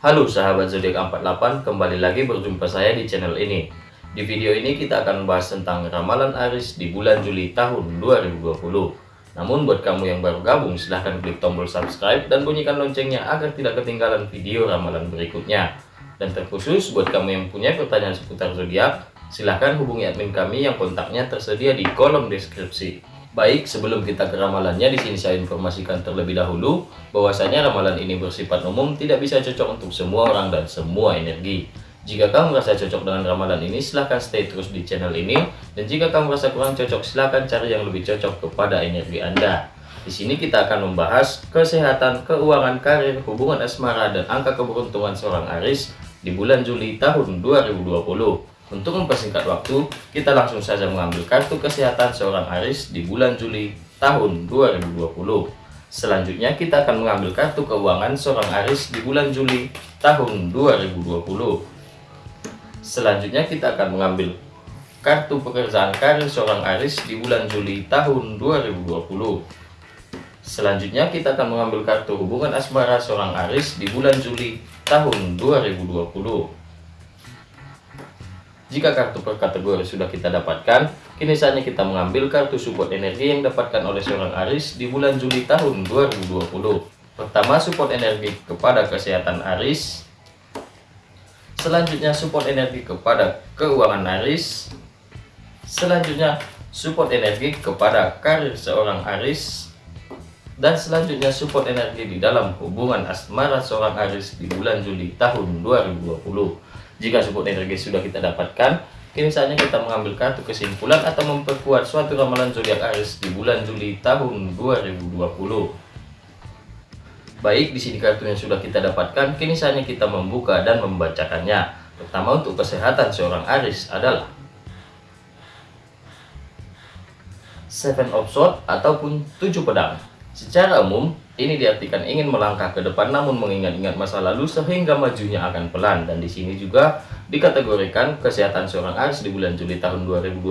Halo sahabat zodiak 48, kembali lagi berjumpa saya di channel ini. Di video ini kita akan membahas tentang ramalan Aris di bulan Juli tahun 2020. Namun buat kamu yang baru gabung, silahkan klik tombol subscribe dan bunyikan loncengnya agar tidak ketinggalan video ramalan berikutnya. Dan terkhusus buat kamu yang punya pertanyaan seputar zodiak, silahkan hubungi admin kami yang kontaknya tersedia di kolom deskripsi. Baik, sebelum kita ke ramalannya, di sini saya informasikan terlebih dahulu bahwasanya ramalan ini bersifat umum, tidak bisa cocok untuk semua orang dan semua energi. Jika kamu merasa cocok dengan ramalan ini, silahkan stay terus di channel ini. Dan jika kamu merasa kurang cocok, silahkan cari yang lebih cocok kepada energi Anda. Di sini kita akan membahas kesehatan, keuangan, karir, hubungan asmara, dan angka keberuntungan seorang Aris di bulan Juli tahun 2020. Untuk mempersingkat waktu, kita langsung saja mengambil kartu kesehatan seorang Aris di bulan Juli tahun 2020. Selanjutnya kita akan mengambil kartu keuangan seorang Aris di bulan Juli tahun 2020. Selanjutnya kita akan mengambil kartu pekerjaan karir seorang Aris di bulan Juli tahun 2020. Selanjutnya kita akan mengambil kartu hubungan asmara seorang Aris di bulan Juli tahun 2020. Jika kartu per kategori sudah kita dapatkan, kini saatnya kita mengambil kartu support energi yang dapatkan oleh seorang Aris di bulan Juli tahun 2020. Pertama, support energi kepada kesehatan Aris. Selanjutnya, support energi kepada keuangan Aris. Selanjutnya, support energi kepada karir seorang Aris. Dan selanjutnya, support energi di dalam hubungan asmara seorang Aris di bulan Juli tahun 2020. Jika support energi sudah kita dapatkan, kini saatnya kita mengambil kartu kesimpulan atau memperkuat suatu ramalan zodiak Aries di bulan Juli tahun 2020. Baik, di sini kartu yang sudah kita dapatkan, kini saatnya kita membuka dan membacakannya. Pertama untuk kesehatan seorang Aries adalah Seven of Swords ataupun tujuh pedang. Secara umum, ini diartikan ingin melangkah ke depan namun mengingat-ingat masa lalu sehingga majunya akan pelan. Dan di sini juga dikategorikan kesehatan seorang Aries di bulan Juli tahun 2020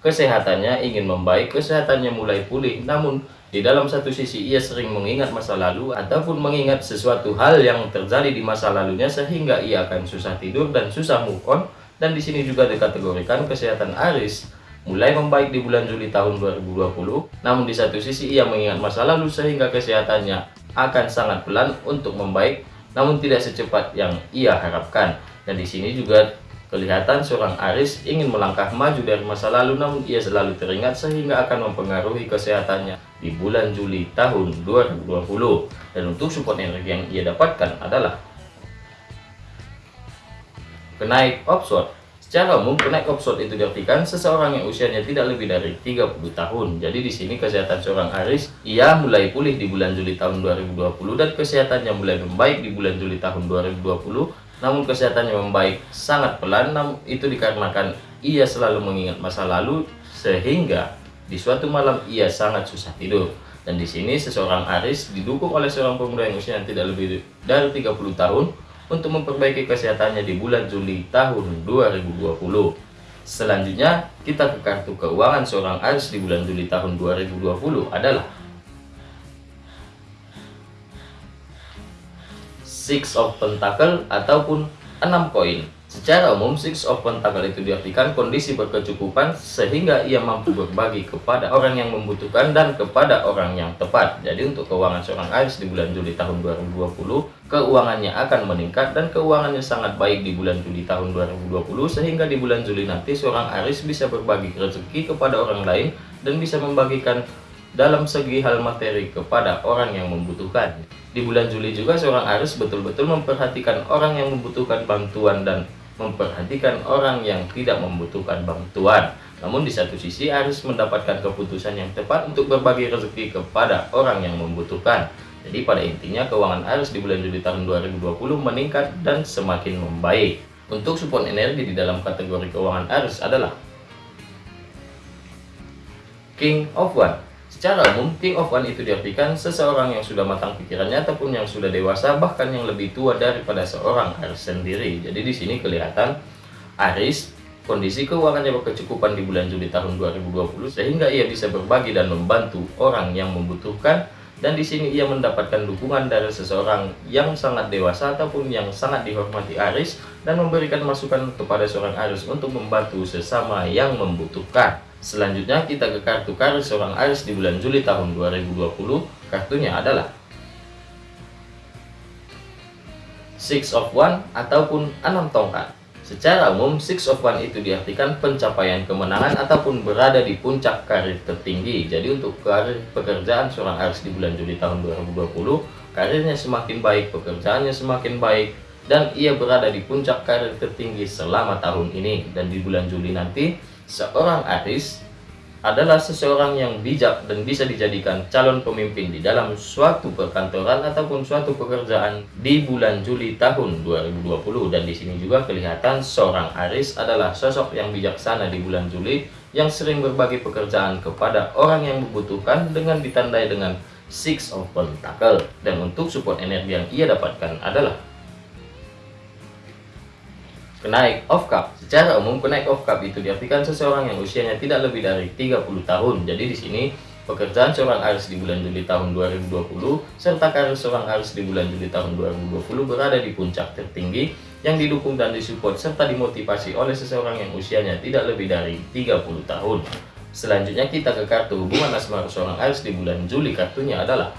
kesehatannya ingin membaik, kesehatannya mulai pulih. Namun di dalam satu sisi ia sering mengingat masa lalu ataupun mengingat sesuatu hal yang terjadi di masa lalunya sehingga ia akan susah tidur dan susah move on. Dan di sini juga dikategorikan kesehatan Aries mulai membaik di bulan Juli tahun 2020. Namun di satu sisi ia mengingat masa lalu sehingga kesehatannya akan sangat pelan untuk membaik, namun tidak secepat yang ia harapkan. Dan di sini juga kelihatan seorang Aris ingin melangkah maju dari masa lalu namun ia selalu teringat sehingga akan mempengaruhi kesehatannya di bulan Juli tahun 2020. Dan untuk support energi yang ia dapatkan adalah kenaik offshore Secara umum, kenaik opsot itu diartikan seseorang yang usianya tidak lebih dari 30 tahun. Jadi di sini kesehatan seorang Aris, ia mulai pulih di bulan Juli tahun 2020 dan kesehatannya mulai membaik di bulan Juli tahun 2020. Namun kesehatannya membaik sangat pelan, namun itu dikarenakan ia selalu mengingat masa lalu sehingga di suatu malam ia sangat susah tidur. Dan di sini seseorang Aris didukung oleh seorang pemuda yang usianya tidak lebih dari 30 tahun untuk memperbaiki kesehatannya di bulan Juli tahun 2020. Selanjutnya, kita ke kartu keuangan seorang Aries di bulan Juli tahun 2020 adalah Six of Pentacle ataupun 6 koin. Secara umum, Six of Pentacle itu diartikan kondisi berkecukupan sehingga ia mampu berbagi kepada orang yang membutuhkan dan kepada orang yang tepat. Jadi untuk keuangan seorang Aries di bulan Juli tahun 2020, keuangannya akan meningkat dan keuangannya sangat baik di bulan Juli tahun 2020 sehingga di bulan Juli nanti seorang Aries bisa berbagi rezeki kepada orang lain dan bisa membagikan dalam segi hal materi kepada orang yang membutuhkan. Di bulan Juli juga seorang Aries betul-betul memperhatikan orang yang membutuhkan bantuan dan memperhatikan orang yang tidak membutuhkan bantuan. Namun di satu sisi Aris mendapatkan keputusan yang tepat untuk berbagi rezeki kepada orang yang membutuhkan. Jadi pada intinya keuangan Aris di bulan Juli tahun 2020 meningkat dan semakin membaik. Untuk support energi di dalam kategori keuangan Aris adalah King of One Secara umum, King of One itu diartikan seseorang yang sudah matang pikirannya ataupun yang sudah dewasa, bahkan yang lebih tua daripada seorang Aris sendiri. Jadi di sini kelihatan Aris kondisi keuangannya berkecukupan di bulan Juli tahun 2020 sehingga ia bisa berbagi dan membantu orang yang membutuhkan dan di sini ia mendapatkan dukungan dari seseorang yang sangat dewasa ataupun yang sangat dihormati Aris dan memberikan masukan kepada seorang Aris untuk membantu sesama yang membutuhkan. Selanjutnya kita ke kartu karir seorang Aris di bulan Juli tahun 2020. Kartunya adalah Six of One ataupun enam tongkat. Secara umum, Six of One itu diartikan pencapaian kemenangan ataupun berada di puncak karir tertinggi. Jadi untuk karir pekerjaan seorang Aries di bulan Juli tahun 2020, karirnya semakin baik, pekerjaannya semakin baik, dan ia berada di puncak karir tertinggi selama tahun ini. Dan di bulan Juli nanti, seorang Aries adalah seseorang yang bijak dan bisa dijadikan calon pemimpin di dalam suatu perkantoran ataupun suatu pekerjaan di bulan Juli tahun 2020 dan di sini juga kelihatan seorang Aris adalah sosok yang bijaksana di bulan Juli yang sering berbagi pekerjaan kepada orang yang membutuhkan dengan ditandai dengan Six of Pentacle dan untuk support energi yang ia dapatkan adalah Kenaik off cup. Secara umum kenaik off cup itu diartikan seseorang yang usianya tidak lebih dari 30 tahun. Jadi di sini pekerjaan seorang Aries di bulan Juli tahun 2020 serta karir seorang Aries di bulan Juli tahun 2020 berada di puncak tertinggi yang didukung dan disupport serta dimotivasi oleh seseorang yang usianya tidak lebih dari 30 tahun. Selanjutnya kita ke kartu hubungan asmara seorang Aries di bulan Juli. Kartunya adalah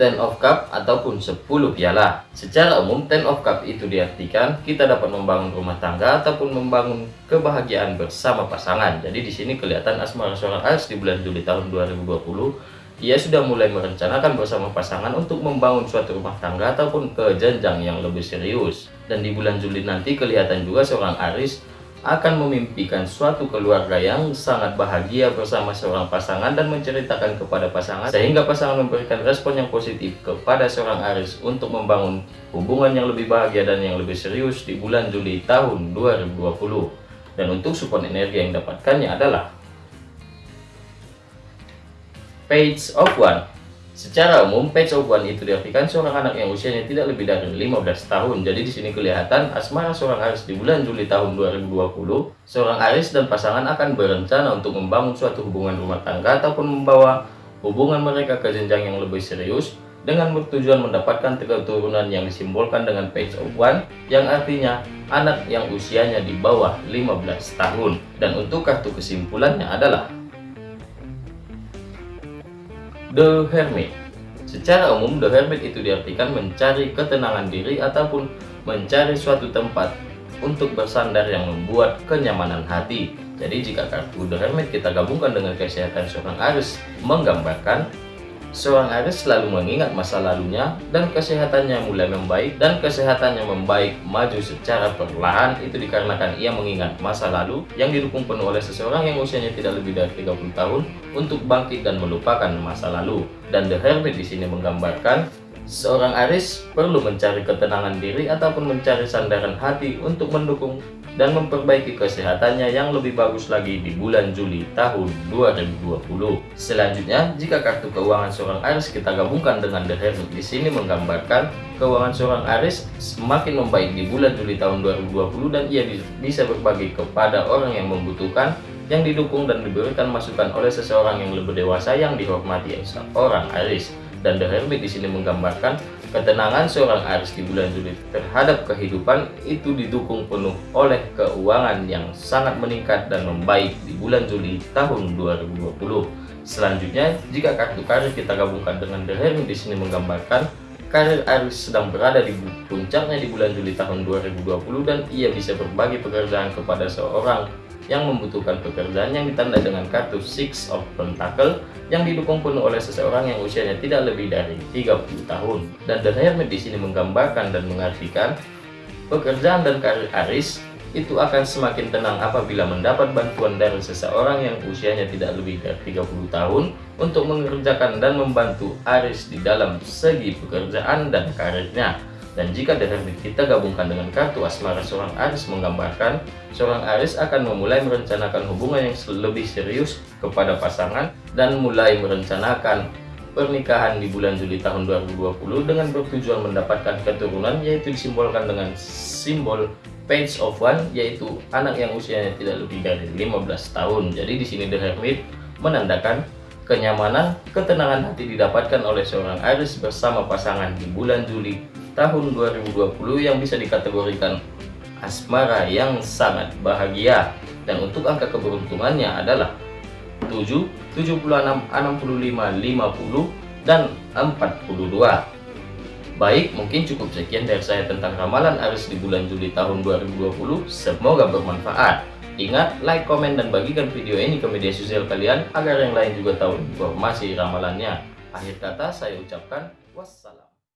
Ten of Cup ataupun 10 piala. Secara umum, Ten of Cup itu diartikan kita dapat membangun rumah tangga ataupun membangun kebahagiaan bersama pasangan. Jadi di sini kelihatan asmara seorang Aries di bulan Juli tahun 2020, ia sudah mulai merencanakan bersama pasangan untuk membangun suatu rumah tangga ataupun ke jenjang yang lebih serius. Dan di bulan Juli nanti kelihatan juga seorang Aries akan memimpikan suatu keluarga yang sangat bahagia bersama seorang pasangan dan menceritakan kepada pasangan sehingga pasangan memberikan respon yang positif kepada seorang Aris untuk membangun hubungan yang lebih bahagia dan yang lebih serius di bulan Juli tahun 2020 dan untuk support energi yang dapatkannya adalah Page of One Secara umum, one itu diartikan seorang anak yang usianya tidak lebih dari 15 tahun. Jadi di sini kelihatan asmara seorang Aris di bulan Juli tahun 2020, seorang Aris dan pasangan akan berencana untuk membangun suatu hubungan rumah tangga ataupun membawa hubungan mereka ke jenjang yang lebih serius dengan bertujuan mendapatkan keturunan yang disimbolkan dengan page of one yang artinya anak yang usianya di bawah 15 tahun. Dan untuk kartu kesimpulannya adalah The Hermit Secara umum, The Hermit itu diartikan mencari ketenangan diri ataupun mencari suatu tempat untuk bersandar yang membuat kenyamanan hati. Jadi jika kartu The Hermit kita gabungkan dengan kesehatan seorang Aries menggambarkan Seorang Aries selalu mengingat masa lalunya dan kesehatannya mulai membaik dan kesehatannya membaik maju secara perlahan itu dikarenakan ia mengingat masa lalu yang didukung penuh oleh seseorang yang usianya tidak lebih dari 30 tahun untuk bangkit dan melupakan masa lalu. Dan The Hermit di sini menggambarkan seorang Aries perlu mencari ketenangan diri ataupun mencari sandaran hati untuk mendukung dan memperbaiki kesehatannya yang lebih bagus lagi di bulan Juli tahun 2020. Selanjutnya, jika kartu keuangan seorang Aries kita gabungkan dengan The Hermit di sini menggambarkan keuangan seorang Aries semakin membaik di bulan Juli tahun 2020 dan ia bisa berbagi kepada orang yang membutuhkan yang didukung dan diberikan masukan oleh seseorang yang lebih dewasa yang dihormati seorang Aries. Dan The Hermit di sini menggambarkan Ketenangan seorang Aries di bulan Juli terhadap kehidupan itu didukung penuh oleh keuangan yang sangat meningkat dan membaik di bulan Juli tahun 2020. Selanjutnya, jika kartu karir kita gabungkan dengan The Hermit di sini menggambarkan karir Aries sedang berada di puncaknya di bulan Juli tahun 2020 dan ia bisa berbagi pekerjaan kepada seorang yang membutuhkan pekerjaan yang ditandai dengan kartu Six of Pentacle yang didukung penuh oleh seseorang yang usianya tidak lebih dari 30 tahun. Dan The Hermit di sini menggambarkan dan mengartikan pekerjaan dan karir Aris itu akan semakin tenang apabila mendapat bantuan dari seseorang yang usianya tidak lebih dari 30 tahun untuk mengerjakan dan membantu Aris di dalam segi pekerjaan dan karirnya. Dan jika dengan kita gabungkan dengan kartu asmara seorang Aris menggambarkan, seorang Aris akan memulai merencanakan hubungan yang lebih serius kepada pasangan dan mulai merencanakan pernikahan di bulan Juli tahun 2020 dengan bertujuan mendapatkan keturunan yaitu disimbolkan dengan simbol Page of One yaitu anak yang usianya tidak lebih dari 15 tahun. Jadi di sini The Hermit menandakan kenyamanan, ketenangan hati didapatkan oleh seorang Aris bersama pasangan di bulan Juli tahun 2020 yang bisa dikategorikan asmara yang sangat bahagia. Dan untuk angka keberuntungannya adalah 7, 76, 65, 50, dan 42. Baik, mungkin cukup sekian dari saya tentang ramalan Aris di bulan Juli tahun 2020. Semoga bermanfaat. Ingat, like, komen, dan bagikan video ini ke media sosial kalian agar yang lain juga tahu informasi ramalannya. Akhir kata saya ucapkan wassalam.